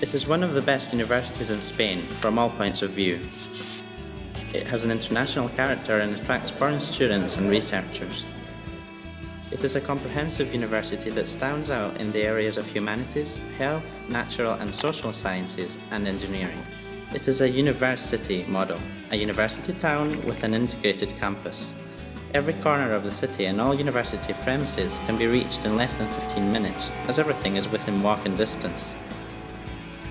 It is one of the best universities in Spain from all points of view. It has an international character and attracts foreign students and researchers. It is a comprehensive university that stands out in the areas of humanities, health, natural and social sciences and engineering. It is a university model, a university town with an integrated campus. Every corner of the city and all university premises can be reached in less than 15 minutes, as everything is within walking distance.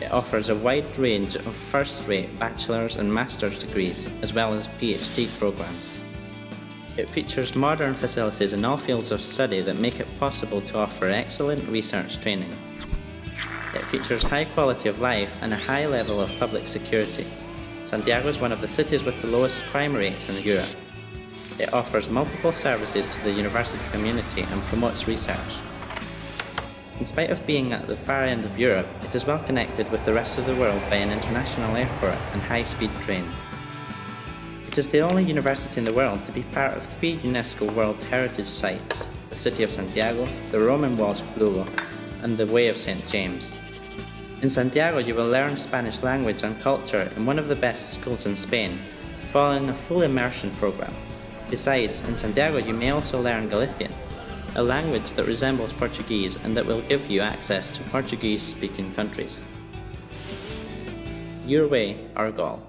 It offers a wide range of first-rate bachelor's and master's degrees, as well as PhD programs. It features modern facilities in all fields of study that make it possible to offer excellent research training. It features high quality of life and a high level of public security. Santiago is one of the cities with the lowest crime rates in Europe. It offers multiple services to the university community and promotes research. In spite of being at the far end of Europe, it is well connected with the rest of the world by an international airport and high-speed train. It is the only university in the world to be part of three UNESCO World Heritage Sites, the City of Santiago, the Roman Walls of Lugo, and the Way of St. James. In Santiago you will learn Spanish language and culture in one of the best schools in Spain, following a full immersion program. Besides, in Santiago you may also learn Galician, a language that resembles Portuguese and that will give you access to Portuguese-speaking countries. Your way, our goal.